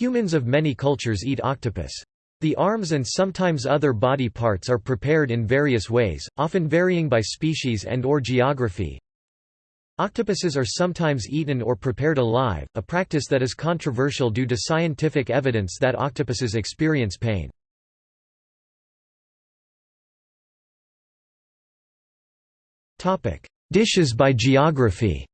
Humans of many cultures eat octopus. The arms and sometimes other body parts are prepared in various ways, often varying by species and or geography. Octopuses are sometimes eaten or prepared alive, a practice that is controversial due to scientific evidence that octopuses experience pain. Dishes by geography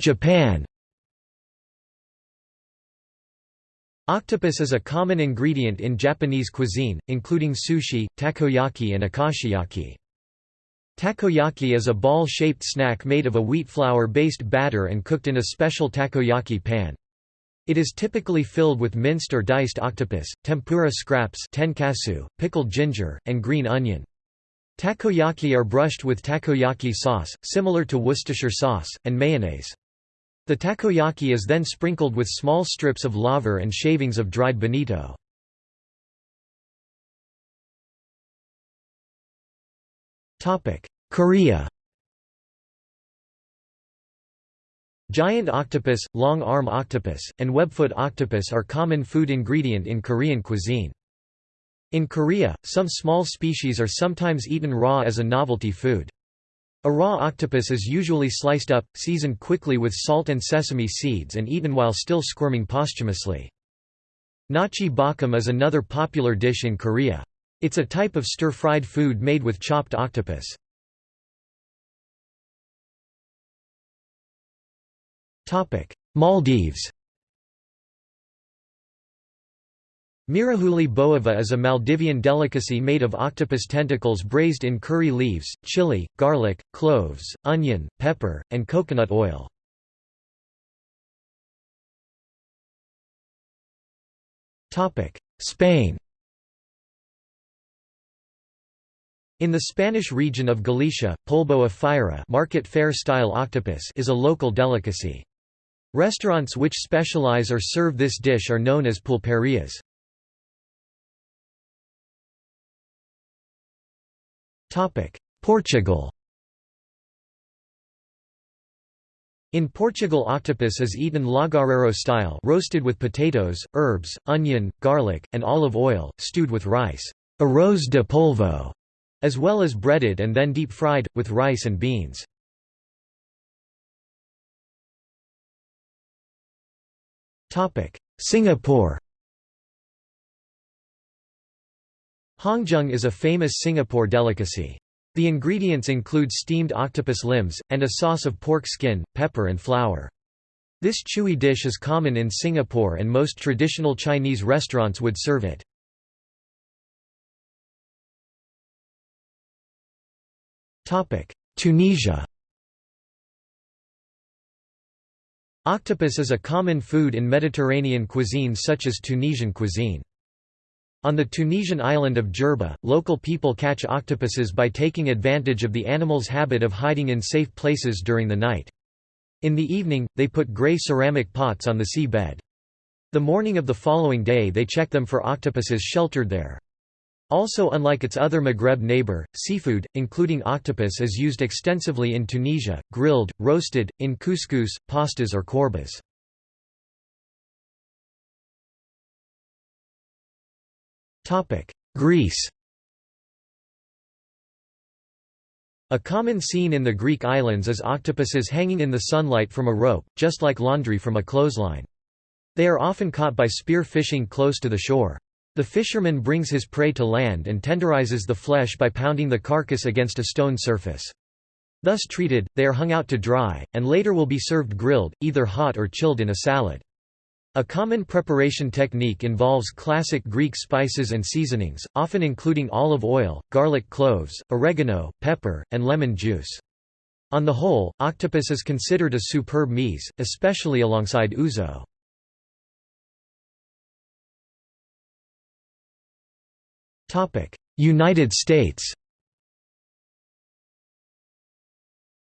Japan Octopus is a common ingredient in Japanese cuisine, including sushi, takoyaki and akashiyaki. Takoyaki is a ball-shaped snack made of a wheat flour-based batter and cooked in a special takoyaki pan. It is typically filled with minced or diced octopus, tempura scraps tenkasu, pickled ginger, and green onion. Takoyaki are brushed with takoyaki sauce, similar to Worcestershire sauce, and mayonnaise. The takoyaki is then sprinkled with small strips of laver and shavings of dried bonito. Korea Giant octopus, long arm octopus, and webfoot octopus are common food ingredient in Korean cuisine. In Korea, some small species are sometimes eaten raw as a novelty food. A raw octopus is usually sliced up, seasoned quickly with salt and sesame seeds and eaten while still squirming posthumously. Nakji-bokkeum is another popular dish in Korea. It's a type of stir-fried food made with chopped octopus. Maldives Miruhulee boava is a Maldivian delicacy made of octopus tentacles braised in curry leaves, chili, garlic, cloves, onion, pepper, and coconut oil. Spain In the Spanish region of Galicia, polvo a feira market fair-style octopus is a local delicacy. Restaurants which specialize or serve this dish are known as pulperias. Portugal. In Portugal octopus is eaten lagareiro style roasted with potatoes, herbs, onion, garlic, and olive oil, stewed with rice. Arroz de polvo", as well as breaded and then deep-fried, with rice and beans. Singapore Hongjong is a famous Singapore delicacy. The ingredients include steamed octopus limbs, and a sauce of pork skin, pepper and flour. This chewy dish is common in Singapore and most traditional Chinese restaurants would serve it. Tunisia Octopus is a common food in Mediterranean cuisine such as Tunisian cuisine. On the Tunisian island of Jerba, local people catch octopuses by taking advantage of the animal's habit of hiding in safe places during the night. In the evening, they put grey ceramic pots on the sea bed. The morning of the following day they check them for octopuses sheltered there. Also unlike its other Maghreb neighbor, seafood, including octopus is used extensively in Tunisia, grilled, roasted, in couscous, pastas or courbas. Greece A common scene in the Greek islands is octopuses hanging in the sunlight from a rope, just like laundry from a clothesline. They are often caught by spear fishing close to the shore. The fisherman brings his prey to land and tenderizes the flesh by pounding the carcass against a stone surface. Thus treated, they are hung out to dry, and later will be served grilled, either hot or chilled in a salad. A common preparation technique involves classic Greek spices and seasonings, often including olive oil, garlic cloves, oregano, pepper, and lemon juice. On the whole, octopus is considered a superb meze, especially alongside ouzo. United States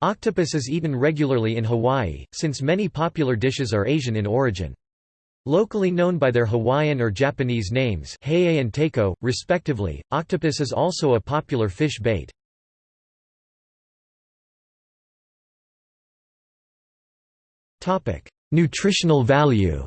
Octopus is eaten regularly in Hawaii, since many popular dishes are Asian in origin. Locally known by their Hawaiian or Japanese names he'e and tako, respectively, octopus is also a popular fish bait. Nutritional value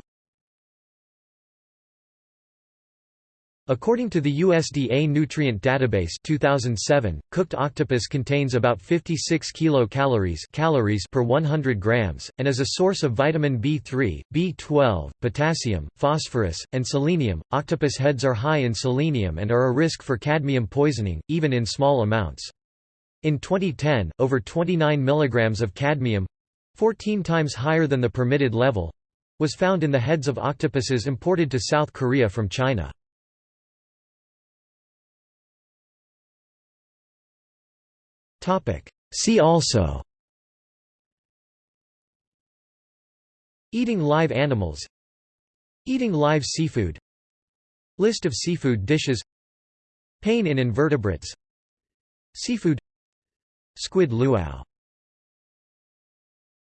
According to the USDA Nutrient Database 2007, cooked octopus contains about 56 kilocalories calories per 100 grams, and is a source of vitamin B3, B12, potassium, phosphorus, and selenium. Octopus heads are high in selenium and are a risk for cadmium poisoning, even in small amounts. In 2010, over 29 mg of cadmium 14 times higher than the permitted level was found in the heads of octopuses imported to South Korea from China. See also. Eating live animals. Eating live seafood. List of seafood dishes. Pain in invertebrates. Seafood. Squid luau